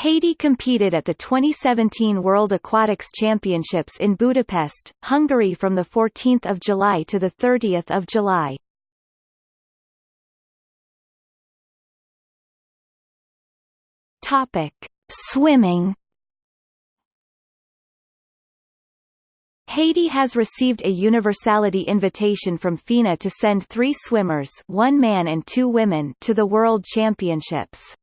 Haiti competed at the 2017 World Aquatics Championships in Budapest, Hungary from 14 July to 30 July. Swimming. Haiti has received a universality invitation from FINA to send three swimmers one man and two women to the World Championships.